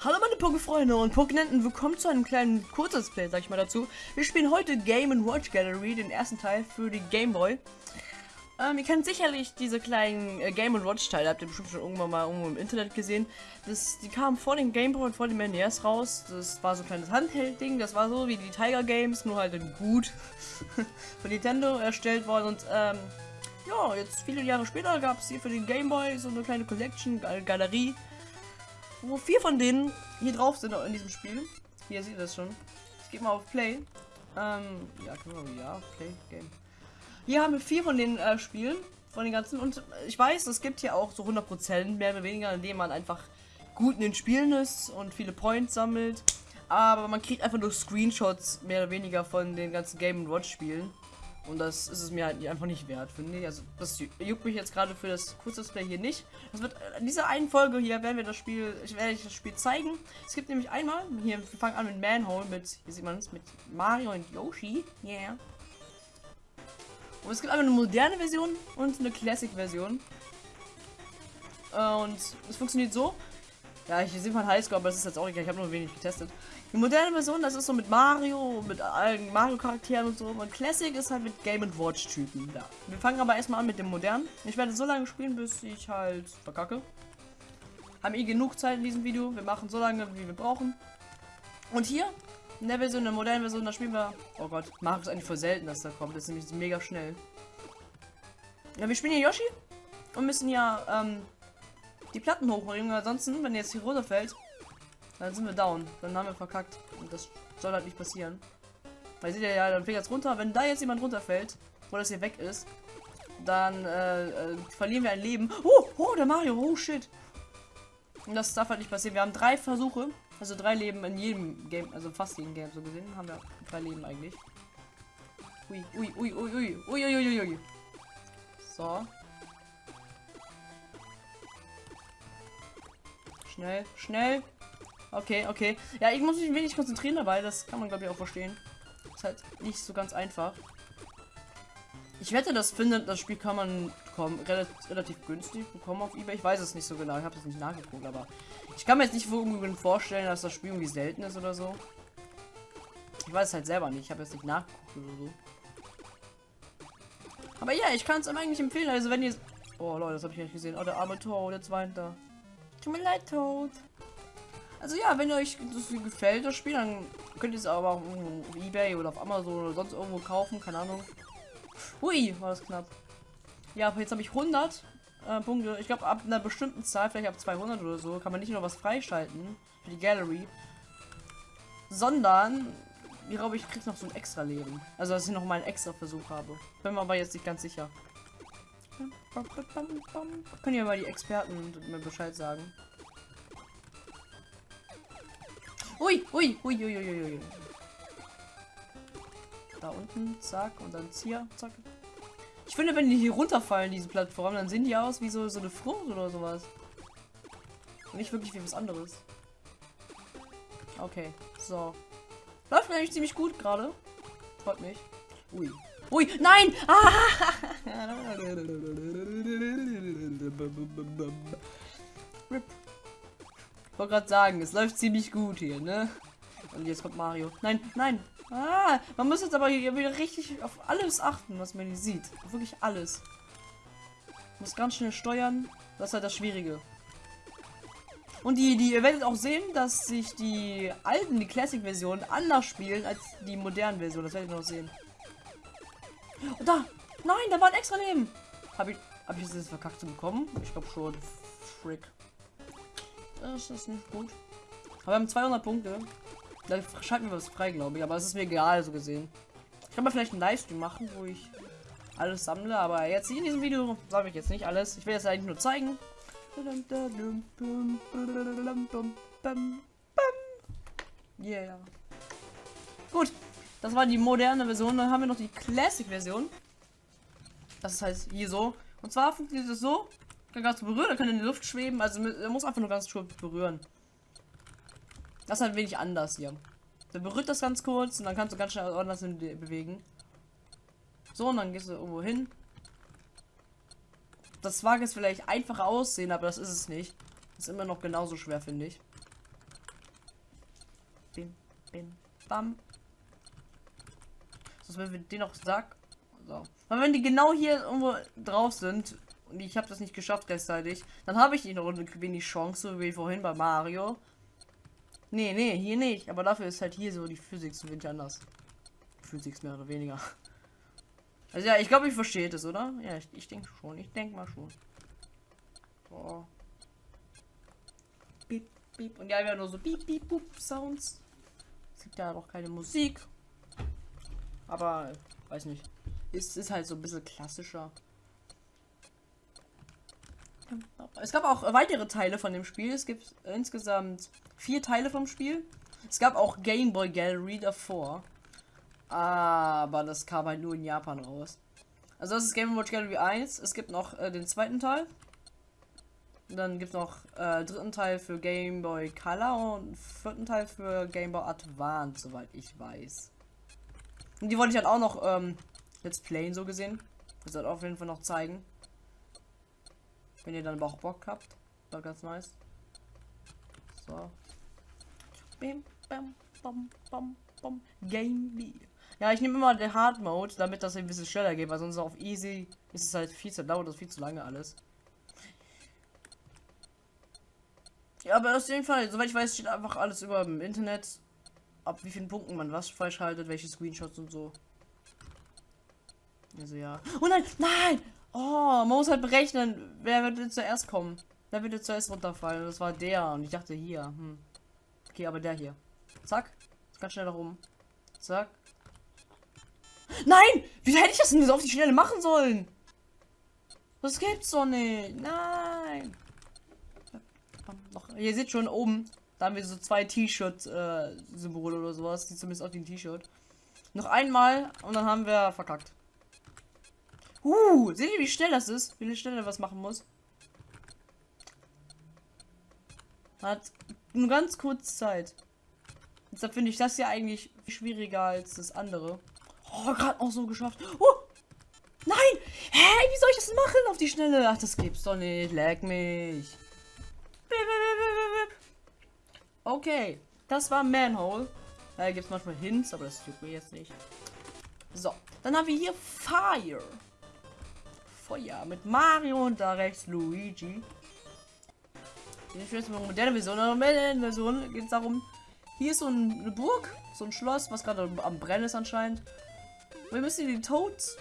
Hallo meine Pokéfreunde und Pokénenten, willkommen zu einem kleinen Kurzesplay, sag ich mal dazu. Wir spielen heute Game Watch Gallery, den ersten Teil für die Game Boy. Ähm, ihr kennt sicherlich diese kleinen äh, Game Watch Teile, habt ihr bestimmt schon irgendwann mal irgendwo im Internet gesehen. Das, die kamen vor dem Game Boy und vor dem NES raus. Das war so ein kleines Handheld-Ding, das war so wie die Tiger Games, nur halt in gut von Nintendo erstellt worden. Und ähm, ja, jetzt viele Jahre später gab es hier für den Game Boy so eine kleine Collection, Galerie wo vier von denen hier drauf sind in diesem Spiel. Hier seht ihr das schon. Ich gehe mal auf Play. Ähm, ja, können wir, ja, Play, Game. Hier haben wir vier von den äh, Spielen, von den ganzen. Und ich weiß, es gibt hier auch so 100% mehr oder weniger, indem man einfach gut in den Spielen ist und viele Points sammelt. Aber man kriegt einfach nur Screenshots mehr oder weniger von den ganzen Game Watch Spielen. Und das ist es mir halt einfach nicht wert, finde ich. Also das juckt mich jetzt gerade für das Kurzdisplay hier nicht. Das wird in dieser einen Folge hier werden wir das Spiel, ich werde ich das Spiel zeigen. Es gibt nämlich einmal, hier, wir fangen an mit Manhole, mit, hier sieht man es, mit Mario und Yoshi. Yeah. Und es gibt einmal eine moderne Version und eine Classic-Version. Und es funktioniert so. Ja, ich sehe von Highscore, aber das ist jetzt auch egal, ich habe nur wenig getestet. Die moderne Version, das ist so mit Mario, mit allen Mario-Charakteren und so. Und Classic ist halt mit Game Watch-Typen da. Wir fangen aber erstmal an mit dem modernen. Ich werde so lange spielen, bis ich halt verkacke. Haben eh genug Zeit in diesem Video. Wir machen so lange, wie wir brauchen. Und hier, in der Version, in der modernen Version, da spielen wir. Oh Gott, Mario ist eigentlich voll selten, dass da kommt. Das ist nämlich mega schnell. Ja, wir spielen hier Yoshi und müssen ja ähm, die Platten hochbringen. Ansonsten, wenn jetzt hier runterfällt, dann sind wir down. Dann haben wir verkackt. Und das soll halt nicht passieren. Weil seht ihr ja, dann fällt jetzt runter. Wenn da jetzt jemand runterfällt, wo das hier weg ist, dann äh, äh, verlieren wir ein Leben. Oh, oh, der Mario. Oh, shit. Und das darf halt nicht passieren. Wir haben drei Versuche. Also drei Leben in jedem Game. Also fast jeden Game so gesehen. Haben wir drei Leben eigentlich. Ui, ui, ui, ui, ui. Ui, ui, ui, ui. So. Schnell, schnell. Okay, okay. Ja, ich muss mich wenig konzentrieren dabei. Das kann man, glaube ich, auch verstehen. Ist halt nicht so ganz einfach. Ich wette, das findet, das Spiel kann man kommen, relativ, relativ günstig bekommen auf eBay. Ich weiß es nicht so genau, ich habe es nicht nachgeguckt, aber ich kann mir jetzt nicht vorstellen, dass das Spiel irgendwie selten ist oder so. Ich weiß es halt selber nicht, ich habe jetzt nicht nachgeguckt oder so. Aber ja, ich kann es eigentlich empfehlen, also wenn ihr... Oh Leute, das habe ich nicht gesehen. Oh, der arme Toad, jetzt weint er. Tut mir leid, Toad. Also ja, wenn euch das gefällt, das Spiel, dann könnt ihr es aber auf Ebay oder auf Amazon oder sonst irgendwo kaufen, keine Ahnung. Hui, war das knapp. Ja, aber jetzt habe ich 100 äh, Punkte. Ich glaube, ab einer bestimmten Zahl, vielleicht ab 200 oder so, kann man nicht nur was freischalten für die Gallery, sondern, ich glaube, ich krieg noch so ein extra Leben. Also, dass ich noch mal einen extra Versuch habe. Bin mir aber jetzt nicht ganz sicher. Können ja mal die Experten mir Bescheid sagen. Ui, ui, ui, ui, ui, ui. Da unten, zack, und dann hier, zack. Ich finde, wenn die hier runterfallen, diese Plattform, dann sehen die aus wie so, so eine Frucht oder sowas. Und nicht wirklich wie was anderes. Okay, so. Läuft eigentlich ziemlich gut gerade. Freut mich. Ui. Ui, nein! Ah! Rip wollte gerade sagen, es läuft ziemlich gut hier, ne? Und jetzt kommt Mario. Nein, nein. Ah, man muss jetzt aber hier wieder richtig auf alles achten, was man hier sieht. Auf wirklich alles. Muss ganz schnell steuern. Das ist halt das Schwierige. Und die, die, ihr werdet auch sehen, dass sich die alten, die Classic-Versionen anders spielen als die modernen Versionen. Das werdet ihr noch sehen. Und da! Nein, da war ein extra Leben! Habe ich, hab ich das jetzt verkackt zu bekommen? Ich glaube schon. Frick. Das ist nicht gut. Aber wir haben 200 Punkte. Da schalten wir was frei, glaube ich. Aber es ist mir egal, so gesehen. Ich kann mal vielleicht einen Livestream machen, wo ich alles sammle. Aber jetzt in diesem Video sammle ich jetzt nicht alles. Ich will jetzt eigentlich nur zeigen. Yeah. Gut. Das war die moderne Version. Dann haben wir noch die Classic-Version. Das heißt hier so. Und zwar funktioniert es so kann ganz berühren, er kann in die Luft schweben. Also er muss einfach nur ganz kurz berühren. Das ist halt wenig anders hier. Der berührt das ganz kurz und dann kannst du ganz schnell anders bewegen. So, und dann gehst du irgendwo hin. Das mag jetzt vielleicht einfach aussehen, aber das ist es nicht. Ist immer noch genauso schwer, finde ich. bim, bim, bam. Das wenn wir den noch sagt. So. Aber wenn die genau hier irgendwo drauf sind und ich habe das nicht geschafft rechtzeitig, dann habe ich noch wenig Chance, so wie vorhin bei Mario. Nee, nee, hier nicht. Aber dafür ist halt hier so die Physik so wenig anders. Physik mehr oder weniger. Also ja, ich glaube, ich verstehe das, oder? Ja, ich, ich denke schon. Ich denke mal schon. So. Piep, piep. Und ja, wir haben nur so piep, piep, pup Sounds. Es gibt ja noch keine Musik. Aber, weiß nicht. Ist, ist halt so ein bisschen klassischer. Es gab auch weitere Teile von dem Spiel. Es gibt insgesamt vier Teile vom Spiel. Es gab auch Game Boy Gallery davor. Aber das kam halt nur in Japan raus. Also das ist Game Watch Gallery 1. Es gibt noch äh, den zweiten Teil. Dann gibt es noch äh, dritten Teil für Game Boy Color und vierten Teil für Game Boy Advance, soweit ich weiß. Und die wollte ich halt auch noch ähm, Let's Playen so gesehen. Das wird auf jeden Fall noch zeigen. Wenn ihr dann auch Bock habt. War ganz nice. So. Bim, bam, bam, bam, bam. Game B. Ja, ich nehme immer den Hard Mode, damit das ein bisschen schneller geht, weil sonst auf Easy ist es halt viel zu dauert das viel zu lange alles. Ja, aber auf jeden Fall, soweit ich weiß, steht einfach alles über im Internet, ab wie vielen Punkten man was falsch haltet, welche Screenshots und so. Also ja. Oh nein, nein! Oh, man muss halt berechnen, wer wird zuerst kommen. Wer wird zuerst runterfallen? Das war der und ich dachte hier. Hm. Okay, aber der hier. Zack. Ganz schnell nach oben. Zack. Nein! Wie hätte ich das denn so auf die Schnelle machen sollen? Das gibt's doch nicht. Nein. Ihr seht schon oben, da haben wir so zwei T-Shirt-Symbole äh, oder sowas, die zumindest auf dem T-Shirt. Noch einmal und dann haben wir verkackt. Uh, seht ihr, wie schnell das ist? Wie schnell er was machen muss? Hat nur ganz kurz Zeit. Deshalb finde ich das ja eigentlich schwieriger als das andere. Oh, gerade auch so geschafft. Oh! Nein! Hä? Wie soll ich das machen auf die Schnelle? Ach, das gibt's doch nicht. Leck mich. Okay. Das war Manhole. Da gibt es manchmal Hints, aber das tut mir jetzt nicht. So. Dann haben wir hier Fire. Feuer. Mit Mario und da rechts Luigi. Jetzt mal moderne Version. In der Version geht es darum, hier ist so eine Burg, so ein Schloss, was gerade am Brennen ist anscheinend. Wir müssen die Toads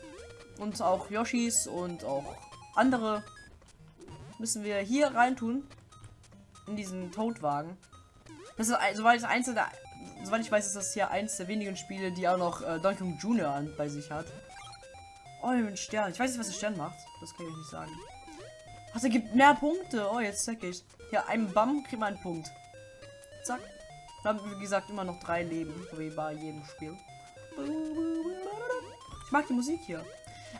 und auch Yoshis und auch andere müssen wir hier reintun in diesen Toadwagen. Das ist soweit das einzelne, soweit ich weiß, ist das hier eins der wenigen Spiele, die auch noch äh, Donkey Kong Junior bei sich hat. Oh, ein Stern. Ich weiß nicht, was der Stern macht. Das kann ich nicht sagen. Ach, er gibt mehr Punkte. Oh, jetzt zeig ich. Hier, ein Bam kriegt man einen Punkt. Zack. Dann haben, wie gesagt, immer noch drei Leben, wie bei jedem Spiel. Ich mag die Musik hier.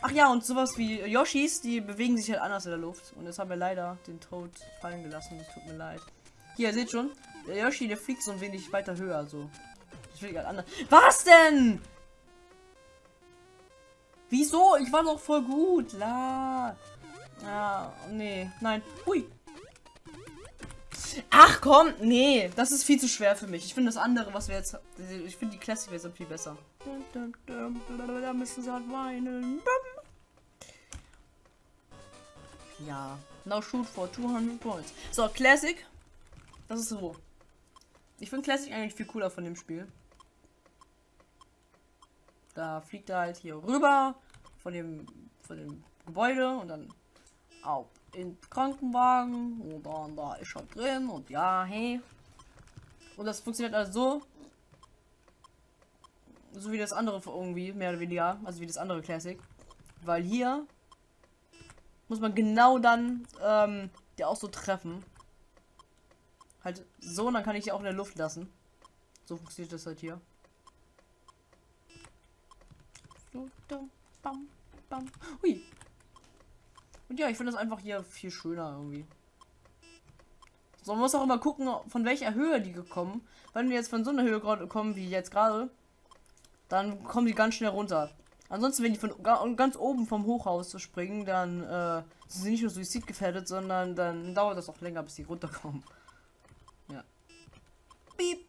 Ach ja, und sowas wie Yoshis, die bewegen sich halt anders in der Luft. Und jetzt haben wir leider den Tod fallen gelassen. Das tut mir leid. Hier, seht schon. Der Yoshi, der fliegt so ein wenig weiter höher. So. Ich will halt anders. Was denn? Wieso? Ich war doch voll gut. La. Ja, nee. Nein. Hui. Ach komm, nee, das ist viel zu schwer für mich. Ich finde das andere, was wir jetzt. Ich finde die Classic-Version viel besser. Da müssen sie halt weinen. Ja. Now shoot for 200 points. So, Classic. Das ist so. Ich finde Classic eigentlich viel cooler von dem Spiel. Da fliegt er halt hier rüber von dem, von dem Gebäude und dann auf in Krankenwagen und dann da ist er drin und ja, hey. Und das funktioniert also so, so wie das andere irgendwie, mehr oder weniger, also wie das andere Classic. Weil hier muss man genau dann ähm, die auch so treffen. Halt so, und dann kann ich die auch in der Luft lassen. So funktioniert das halt hier. So, bam, bam. Hui, und ja, ich finde das einfach hier viel schöner irgendwie. So, man muss auch immer gucken, von welcher Höhe die gekommen. Wenn wir jetzt von so einer Höhe kommen wie jetzt gerade, dann kommen die ganz schnell runter. Ansonsten, wenn die von ganz oben vom Hochhaus springen, dann äh, sind sie nicht nur suizidgefährdet, sondern dann dauert das auch länger, bis sie runterkommen. Ja. Piep.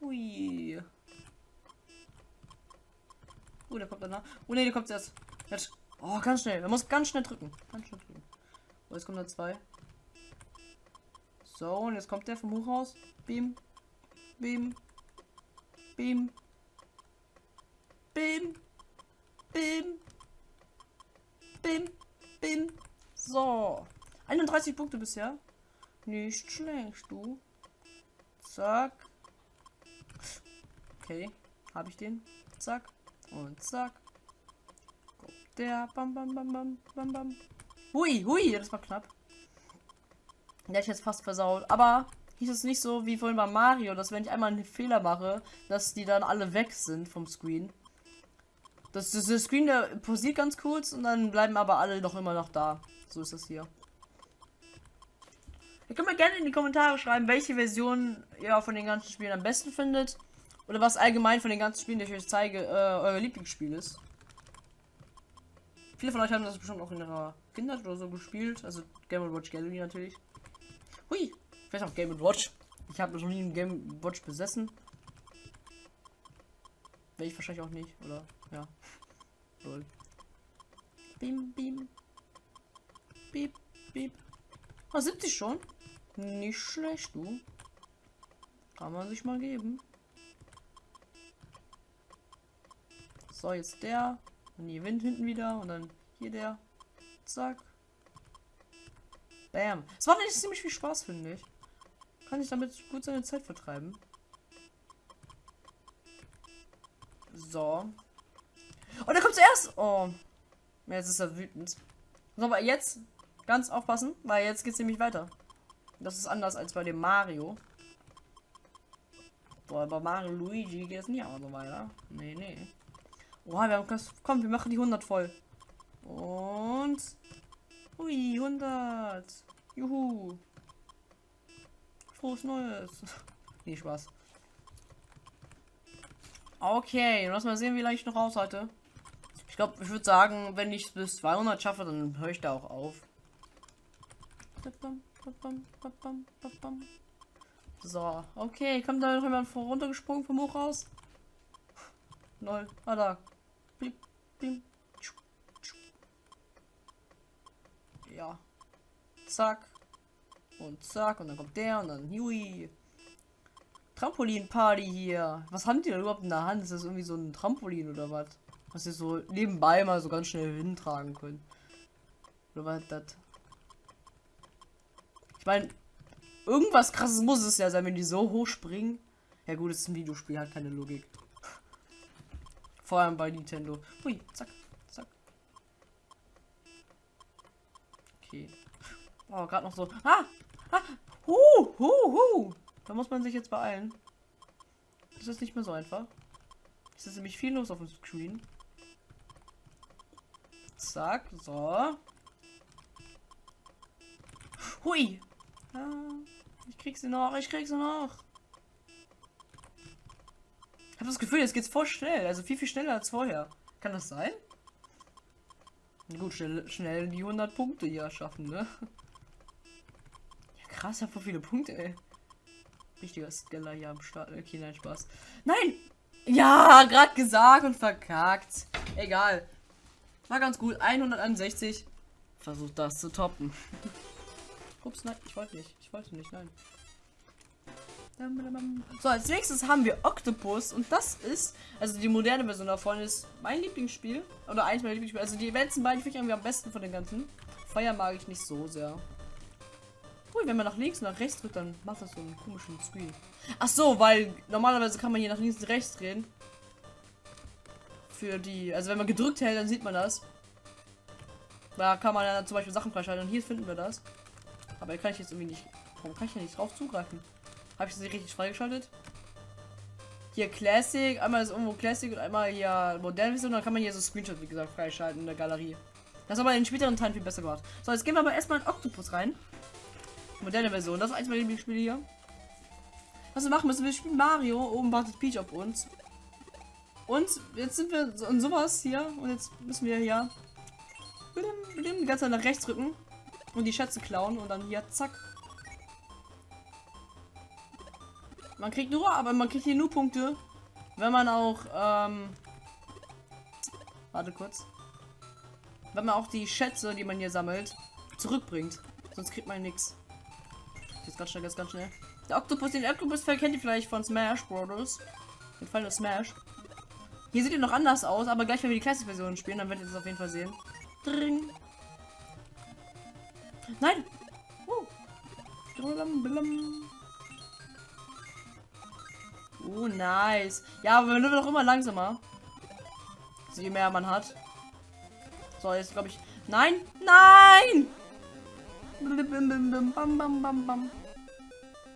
Hui. Oh, der kommt danach. Oh ne, der kommt erst. Jetzt. Oh, ganz schnell. Man muss ganz schnell drücken. Ganz schnell drücken. Oh, jetzt kommt da zwei. So, und jetzt kommt der vom Hochhaus. Beam. Beam. Beam. Beam. Beam. Beam. Beam. So. 31 Punkte bisher. Nicht schlecht, du. Zack. Okay. Habe ich den? Zack. Und zack. Kommt der. Bam, bam, bam, bam, bam, bam. Hui, hui, das war knapp. Der ist jetzt fast versaut. Aber hieß es nicht so wie vorhin bei Mario, dass wenn ich einmal einen Fehler mache, dass die dann alle weg sind vom Screen. Das, das, der Screen, der posiert ganz kurz und dann bleiben aber alle noch immer noch da. So ist das hier. Ihr könnt mir gerne in die Kommentare schreiben, welche Version ihr von den ganzen Spielen am besten findet. Oder was allgemein von den ganzen Spielen, die ich euch zeige, äh, euer Lieblingsspiel ist. Viele von euch haben das bestimmt auch in ihrer Kindheit oder so gespielt. Also Game Watch Gallery natürlich. Hui, vielleicht auch Game Watch. Ich habe noch nie ein Game Watch besessen. Wäre ich wahrscheinlich auch nicht, oder? Ja. Lol. Bim, bim. Beep, beep. Ah, 70 schon? Nicht schlecht, du. Kann man sich mal geben. So, jetzt der. Und die Wind hinten wieder. Und dann hier der. Zack. Bam. Es macht eigentlich ziemlich viel Spaß, finde ich. Kann ich damit gut seine Zeit vertreiben. So. Und er kommt zuerst. Oh. Jetzt ist er wütend. So, aber jetzt ganz aufpassen, weil jetzt geht es nämlich weiter. Das ist anders als bei dem Mario. Boah, bei Mario Luigi geht es nicht auch so weiter. Nee, nee. Boah, wir haben das. Komm, wir machen die 100 voll. Und. Ui, 100. Juhu. Frohes Neues. nee, Spaß. Okay, lass mal sehen, wie lange ich noch aushalte. Ich glaube, ich würde sagen, wenn ich bis 200 schaffe, dann höre ich da auch auf. So, okay, kommt da noch jemand runtergesprungen vom Hochhaus? Null. Ah, da. Ja. Zack. Und zack. Und dann kommt der und dann Hui. Trampolin-Party hier. Was haben die da überhaupt in der Hand? Ist das irgendwie so ein Trampolin oder was? Was sie so nebenbei mal so ganz schnell hintragen können. Oder was das? Ich meine, irgendwas krasses muss es ja sein, wenn die so hoch springen. Ja gut, es ist ein Videospiel, hat keine Logik. Vor allem bei Nintendo. Hui, zack, zack. Okay. Oh, gerade noch so. Ah! Ah! Hu! Hu! Hu! Da muss man sich jetzt beeilen. Das ist nicht mehr so einfach. Es ist nämlich viel los auf dem Screen. Zack, so. Hui! Ah, ich krieg sie noch, ich krieg sie noch. Habe das Gefühl, jetzt geht's voll schnell. Also viel, viel schneller als vorher. Kann das sein? Gut, schnell, schnell die 100 Punkte hier schaffen, ne? Ja, krass, ich voll viele Punkte, ey. Richtiger Skeller hier am Start. Okay, nein, Spaß. Nein! Ja, gerade gesagt und verkackt. Egal. War ganz gut. 161. Versucht das zu toppen. Ups, nein, ich wollte nicht. Ich wollte nicht, nein. So, als nächstes haben wir Octopus und das ist, also die moderne Version davon ist mein Lieblingsspiel. Oder eins meiner Lieblingsspiele. Also die letzten beiden finde ich irgendwie am besten von den ganzen. Feuer mag ich nicht so sehr. Cool, wenn man nach links und nach rechts drückt, dann macht das so einen komischen Screen. Ach so, weil normalerweise kann man hier nach links und rechts drehen. Für die, also wenn man gedrückt hält, dann sieht man das. Da kann man ja zum Beispiel Sachen freischalten und hier finden wir das. Aber hier kann ich jetzt irgendwie nicht. Warum kann ich ja nicht drauf zugreifen? Habe ich nicht richtig freigeschaltet? Hier Classic, einmal ist irgendwo Classic und einmal hier moderne Version. Dann kann man hier so Screenshot, wie gesagt, freischalten in der Galerie. Das aber in den späteren Teilen viel besser gemacht. So, jetzt gehen wir aber erstmal in Octopus rein. Moderne Version. Das ist eins meiner Lieblingsspiele hier. Was wir machen müssen, wir spielen Mario. Oben wartet Peach auf uns. Und jetzt sind wir in sowas hier. Und jetzt müssen wir hier die ganze Zeit nach rechts drücken. Und die Schätze klauen. Und dann hier, zack. Man kriegt nur, aber man kriegt hier nur Punkte, wenn man auch, ähm, warte kurz, wenn man auch die Schätze, die man hier sammelt, zurückbringt. Sonst kriegt man nichts. Jetzt ganz schnell, ganz, ganz schnell. Der Octopus, den Octopus kennt ihr vielleicht von Smash Brothers. Den Fall Smash. Hier sieht er noch anders aus, aber gleich, wenn wir die Classic-Version spielen, dann werdet ihr es auf jeden Fall sehen. Dring. Nein! Uh. Oh, nice. Ja, aber wir werden doch immer langsamer. So, je mehr man hat. So, jetzt glaube ich. Nein! Nein!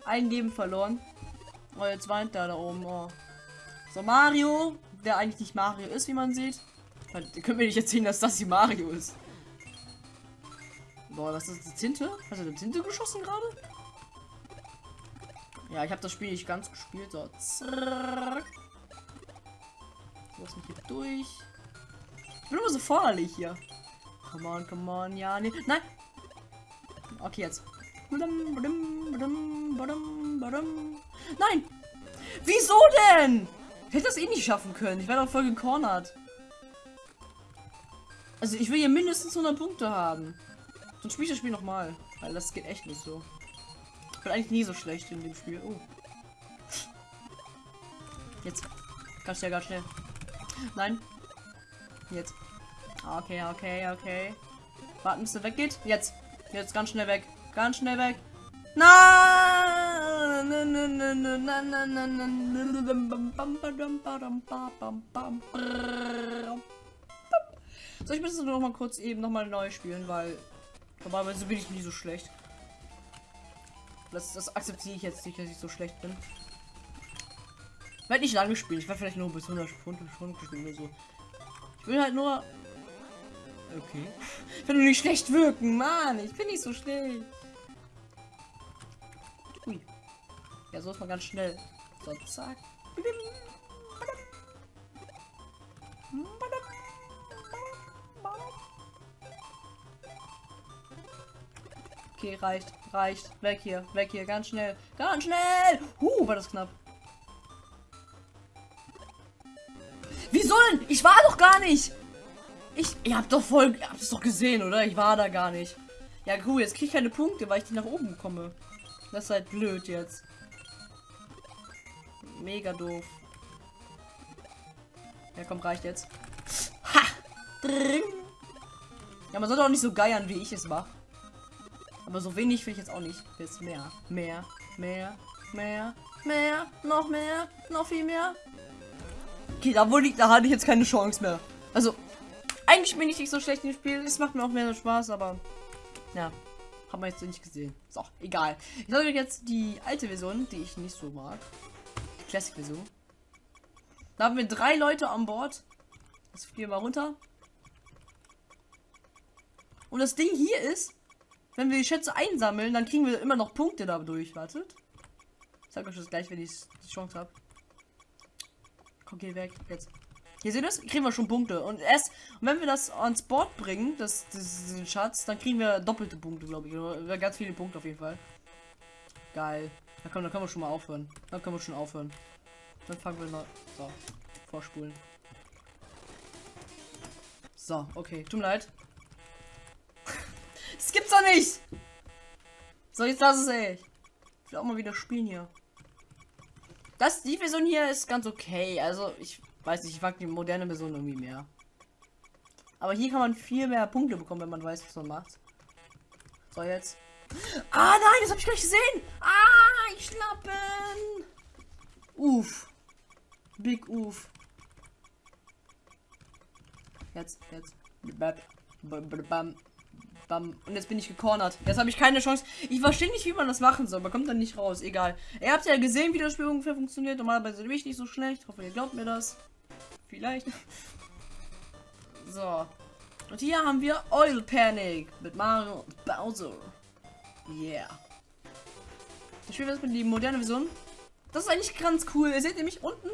Ein Leben verloren. Oh, jetzt weint der da oben. Oh. So, Mario, der eigentlich nicht Mario ist, wie man sieht. Könnt mir nicht erzählen, dass das die Mario ist. Boah, was ist das? Tinte? Hast du eine Tinte geschossen gerade? Ja, ich habe das Spiel nicht ganz gespielt. So. So, ist hier durch. Ich bin immer so vorderlich hier. Come on, come on, ja, nee. Nein! Okay, jetzt. Nein! Wieso denn? Ich hätte das eh nicht schaffen können. Ich wäre doch voll gecornert. Also ich will hier mindestens 100 Punkte haben. Sonst spiele ich das Spiel nochmal. Weil das geht echt nicht so. Bin eigentlich nie so schlecht in dem Spiel. Oh. Jetzt. Ganz schnell, ganz schnell. Nein. Jetzt. Okay, okay, okay. Warten, bis er weggeht. Jetzt. Jetzt ganz schnell weg. Ganz schnell weg. Nein! So, ich müsste noch mal kurz eben noch mal neu spielen, weil normalerweise bin ich nie so schlecht. Das, das akzeptiere ich jetzt nicht, dass ich so schlecht bin. Ich werde nicht lange spielen. Ich werde vielleicht nur bis 100 Stunden spielen oder so. Ich will halt nur Okay. Ich will nur nicht schlecht wirken, Mann. Ich bin nicht so schlecht. Ui. Ja, so ist man ganz schnell. So, zack. Okay, reicht, reicht. Weg hier, weg hier, ganz schnell. Ganz schnell! Huh, war das knapp. Wieso denn? Ich war doch gar nicht! Ich, ihr habt doch voll, ihr habt es doch gesehen, oder? Ich war da gar nicht. Ja, cool, jetzt krieg ich keine Punkte, weil ich die nach oben komme. Das ist halt blöd jetzt. Mega doof. Ja, komm, reicht jetzt. Ha! Ja, man sollte auch nicht so geiern, wie ich es mache. Aber so wenig will ich jetzt auch nicht. Jetzt mehr, mehr, mehr, mehr, mehr, noch mehr, noch viel mehr. Okay, da, wohl, da hatte ich jetzt keine Chance mehr. Also, eigentlich bin ich nicht so schlecht im Spiel. Es macht mir auch mehr Spaß, aber ja, haben wir jetzt nicht gesehen. So, egal. Ich euch jetzt die alte Version, die ich nicht so mag. Die Classic-Version. Da haben wir drei Leute an Bord. Das fliegen wir mal runter. Und das Ding hier ist, wenn wir die Schätze einsammeln, dann kriegen wir immer noch Punkte dadurch. Wartet. Ich sag euch das gleich, wenn ich die Chance habe. Komm, geh weg. Jetzt. Hier seht ihr das? Kriegen wir schon Punkte. Und erst, wenn wir das ans Board bringen, das, das, den Schatz, dann kriegen wir doppelte Punkte, glaube ich. Oder ganz viele Punkte auf jeden Fall. Geil. Da können, da können wir schon mal aufhören. Dann können wir schon aufhören. Dann fangen wir mal. So. Vorspulen. So, okay. Tut mir leid. Das gibt's doch nicht! So, jetzt lass es, ey. Ich will auch mal wieder spielen hier. Das, die Version hier ist ganz okay. Also, ich Weiß nicht, ich mag die moderne Version irgendwie mehr. Aber hier kann man viel mehr Punkte bekommen, wenn man weiß, was man macht. So, jetzt. Ah, nein, das habe ich gleich gesehen. Ah, ich schnappen. Uff. Big Uff. Jetzt, jetzt. Bam. Und jetzt bin ich gecornert. Jetzt habe ich keine Chance. Ich verstehe nicht, wie man das machen soll. Man kommt dann nicht raus. Egal. Ihr habt ja gesehen, wie das Spiel ungefähr funktioniert. Normalerweise bin ich nicht so schlecht. Ich hoffe, ihr glaubt mir das. Vielleicht. So. Und hier haben wir Oil Panic mit Mario Bowser. Yeah. Ich spiele jetzt mit die moderne Version. Das ist eigentlich ganz cool. Ihr seht nämlich unten,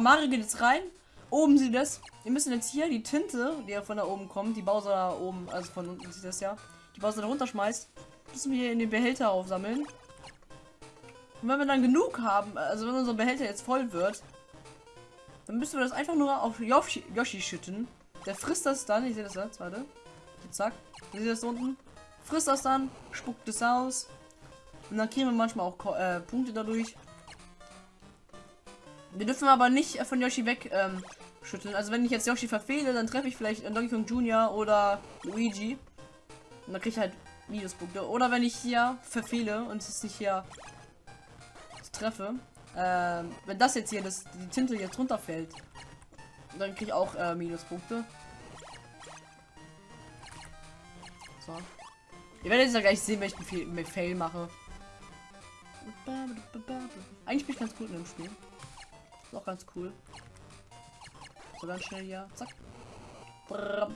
Mario geht jetzt rein. Oben sieht das. Wir müssen jetzt hier die Tinte, die ja von da oben kommt, die Bowser da oben, also von unten sieht das ja, die Bowser da runterschmeißt, müssen wir in den Behälter aufsammeln. Und wenn wir dann genug haben, also wenn unser Behälter jetzt voll wird, dann müssen wir das einfach nur auf Yoshi, Yoshi schütten. Der frisst das dann, ich sehe das jetzt, warte. Zack, ihr seht das unten. Frisst das dann, spuckt es aus. Und dann kriegen wir manchmal auch äh, Punkte dadurch. Wir dürfen aber nicht von Yoshi weg ähm, schütteln. Also wenn ich jetzt Yoshi verfehle, dann treffe ich vielleicht Donkey Kong Jr. oder Luigi. Und dann kriege ich halt Minuspunkte. Oder wenn ich hier verfehle und es nicht hier treffe, äh, wenn das jetzt hier, das, die Tinte jetzt runterfällt, dann kriege ich auch äh, Minuspunkte. So. Ihr werdet jetzt ja gleich sehen, welchen Fail, Fail mache. Eigentlich bin ich ganz gut in dem Spiel. Ist auch ganz cool. So ganz schnell hier. Zack. Brrr.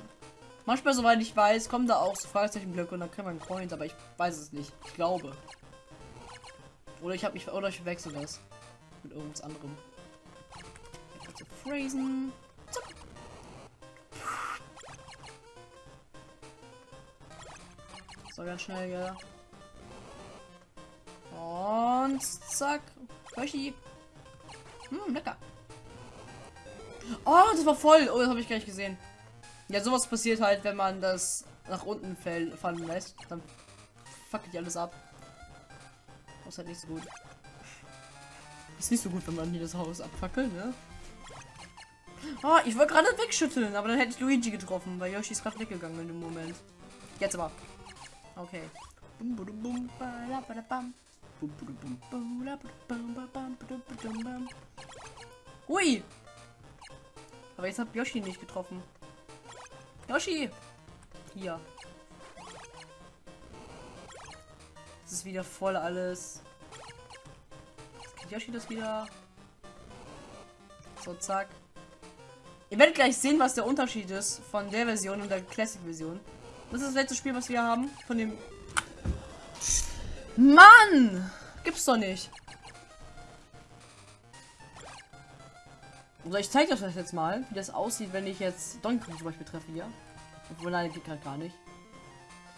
Manchmal, soweit ich weiß, kommen da auch so Fragezeichenblöcke und dann kann man Coins, aber ich weiß es nicht. Ich glaube. Oder ich habe mich oder ich verwechsel das mit irgendwas anderem. Also Phrasen. Zack. So ganz schnell, ja. Und zack. Yoshi. Hm, lecker. Oh, das war voll. Oh, das habe ich gar nicht gesehen. Ja, sowas passiert halt, wenn man das nach unten fallen lässt. Dann fackelt alles ab. Das ist halt nicht so gut. Ist nicht so gut, wenn man hier das Haus abfackelt, ne? Oh, ich wollte gerade wegschütteln, aber dann hätte ich Luigi getroffen, weil Yoshi ist gerade weggegangen in dem Moment. Jetzt aber. Okay. Hui! Aber jetzt hat Yoshi nicht getroffen. Yoshi! Hier. Das ist wieder voll alles. Jetzt kriegt Yoshi das wieder. So, zack. Ihr werdet gleich sehen, was der Unterschied ist von der Version und der Classic-Version. Das ist das letzte Spiel, was wir haben. Von dem Mann! Gibt's doch nicht. Oder ich zeige euch das jetzt mal, wie das aussieht, wenn ich jetzt Donkey Kong zum Beispiel treffe hier. Obwohl, nein, geht halt gar nicht.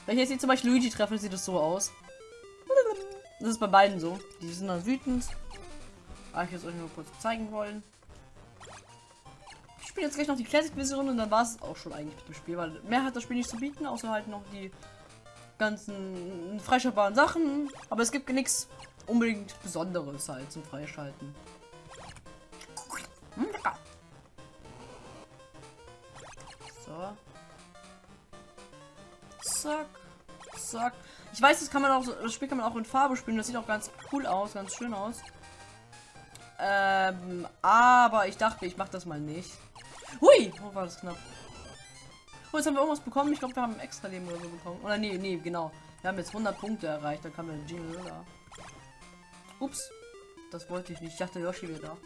Wenn ich jetzt hier zum Beispiel Luigi treffe, sieht es so aus. Das ist bei beiden so. Die sind dann wütend. Aber ich jetzt euch nur kurz zeigen wollen. Ich spiele jetzt gleich noch die Classic-Version und dann war es auch schon eigentlich mit dem Spiel, weil mehr hat das Spiel nicht zu bieten, außer halt noch die ganzen freischaltbaren Sachen. Aber es gibt nichts unbedingt Besonderes halt zum Freischalten. Hm. So. Zack. Zack. Ich weiß, das kann man auch, das Spiel kann man auch in Farbe spielen. Das sieht auch ganz cool aus, ganz schön aus. Ähm, aber ich dachte, ich mache das mal nicht. Hui, wo war das knapp? Oh, jetzt haben wir irgendwas bekommen. Ich glaube, wir haben extra Leben oder so bekommen. Oder nee, nee, genau. Wir haben jetzt 100 Punkte erreicht. Da kam der Jingle da. Ups. Das wollte ich nicht. Ich dachte, Yoshi wäre da.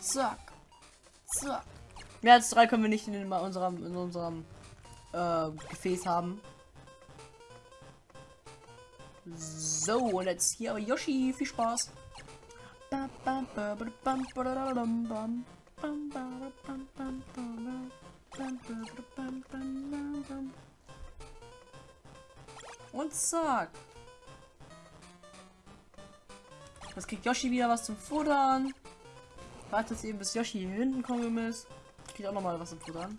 Zack. Zack. Mehr als drei können wir nicht in unserem, in unserem äh, Gefäß haben. So, und jetzt hier Yoshi. Viel Spaß. Und zack. Das kriegt Yoshi wieder was zum Futtern. Wartet eben, bis Yoshi hier hinten kommen ist. Kriegt auch noch mal was zum Futtern.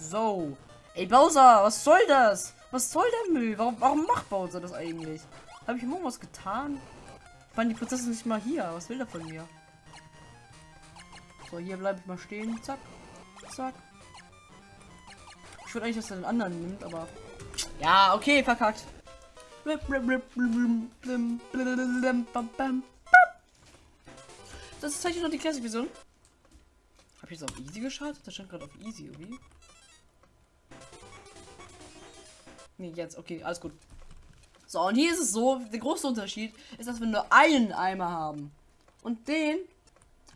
So. Ey, Bowser, was soll das? Was soll der Müll? Warum, warum macht Bowser das eigentlich? Habe ich irgendwas getan? Waren die Prozesse nicht mal hier? Was will er von mir? So, hier bleibe ich mal stehen. Zack. Zack. Ich würde eigentlich, dass er den anderen nimmt, aber... Ja, okay, verkackt. Das ist tatsächlich noch die Classic-Version. Habe ich jetzt auf Easy geschaltet? Das stand gerade auf Easy, irgendwie. Nee, jetzt. Okay, alles gut. So, und hier ist es so, der große Unterschied ist, dass wir nur einen Eimer haben. Und den,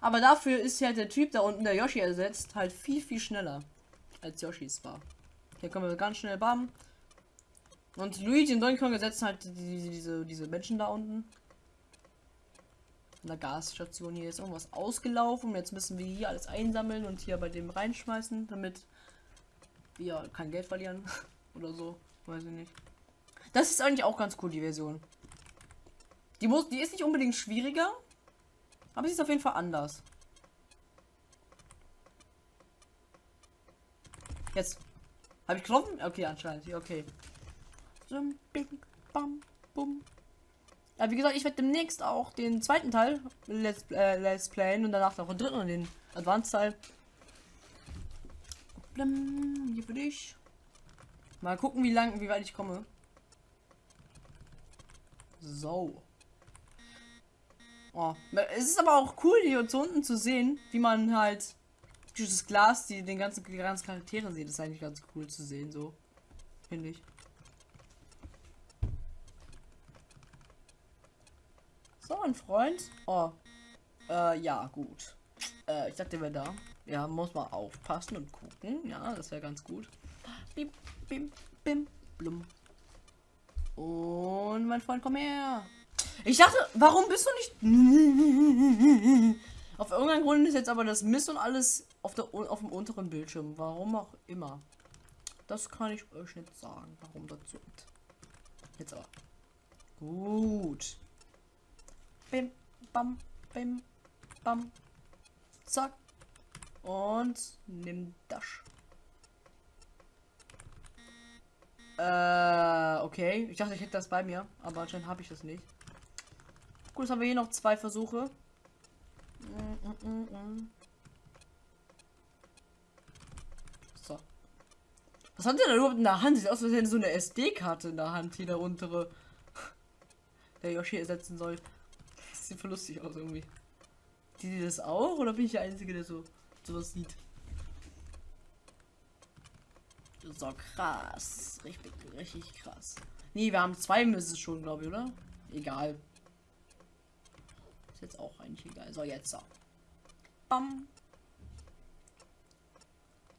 aber dafür ist ja der Typ da unten, der Yoshi ersetzt, halt viel, viel schneller als Yoshis war. Hier kommen wir ganz schnell bam. Und Luigi und Donkey Kong ersetzen halt die, die, diese, diese Menschen da unten. In der Gasstation hier ist irgendwas ausgelaufen. Jetzt müssen wir hier alles einsammeln und hier bei dem reinschmeißen, damit wir kein Geld verlieren oder so. Weiß ich nicht. Das ist eigentlich auch ganz cool, die Version. Die, muss, die ist nicht unbedingt schwieriger, aber sie ist auf jeden Fall anders. Jetzt. Habe ich getroffen? Okay, anscheinend. Okay. Ja, wie gesagt, ich werde demnächst auch den zweiten Teil Let's, äh, Let's Playen und danach noch den dritten und den Advanced Teil. Hier für dich. Mal gucken, wie lang, wie weit ich komme. So. Oh, es ist aber auch cool, hier zu unten zu sehen, wie man halt dieses Glas, die den ganzen, die ganzen Charaktere sieht. Das ist eigentlich ganz cool zu sehen, so. Finde ich. So, ein Freund. Oh. Äh, ja, gut. Äh, ich dachte, wäre da. Ja, muss man aufpassen und gucken. Ja, das wäre ganz gut. Bim, bim, bim, blum. Und mein Freund, komm her. Ich dachte, warum bist du nicht... Auf irgendeinen Grund ist jetzt aber das Mist und alles auf, der, auf dem unteren Bildschirm. Warum auch immer. Das kann ich euch nicht sagen, warum das so ist. Jetzt aber. Gut. Bim, bam, bim, bam. Zack. Und nimm das. Äh, okay. Ich dachte, ich hätte das bei mir, aber anscheinend habe ich das nicht. Gut, jetzt haben wir hier noch zwei Versuche. So. Was hat der da überhaupt in der Hand? Sieht aus, als hätte so eine SD-Karte in der Hand, hier der untere. Der Yoshi ersetzen soll. Das sieht voll lustig aus irgendwie. Die, die das auch? Oder bin ich der Einzige, der so sowas sieht? So krass. Richtig, richtig krass. Nee, wir haben zwei Misses schon, glaube ich, oder? Egal jetzt auch eigentlich egal. So, jetzt so. Bam.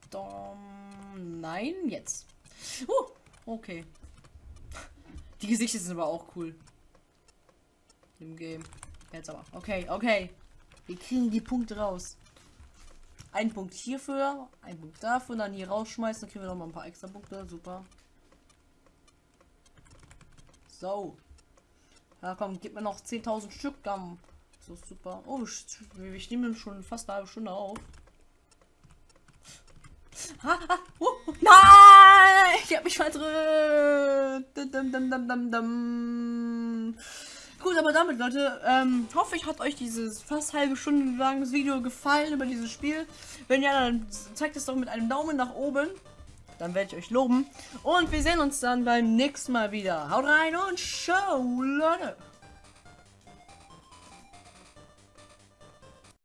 Dom. Nein, jetzt. Uh, okay. Die Gesichter sind aber auch cool. Im Game. Jetzt aber. Okay, okay. Wir kriegen die Punkte raus. Ein Punkt hierfür, ein Punkt dafür, dann hier rausschmeißen, dann kriegen wir noch mal ein paar extra Punkte. Super. So. Ja, komm, gib mir noch 10.000 Stück, dann so super. Oh, wir nehmen schon fast eine halbe Stunde auf. Ah, ah, oh, nein! Ich habe mich verdrückt. Gut, aber damit, Leute, ähm, hoffe ich, hat euch dieses fast halbe Stunde langes Video gefallen über dieses Spiel. Wenn ja, dann zeigt es doch mit einem Daumen nach oben. Dann werde ich euch loben. Und wir sehen uns dann beim nächsten Mal wieder. Haut rein und ciao, Leute.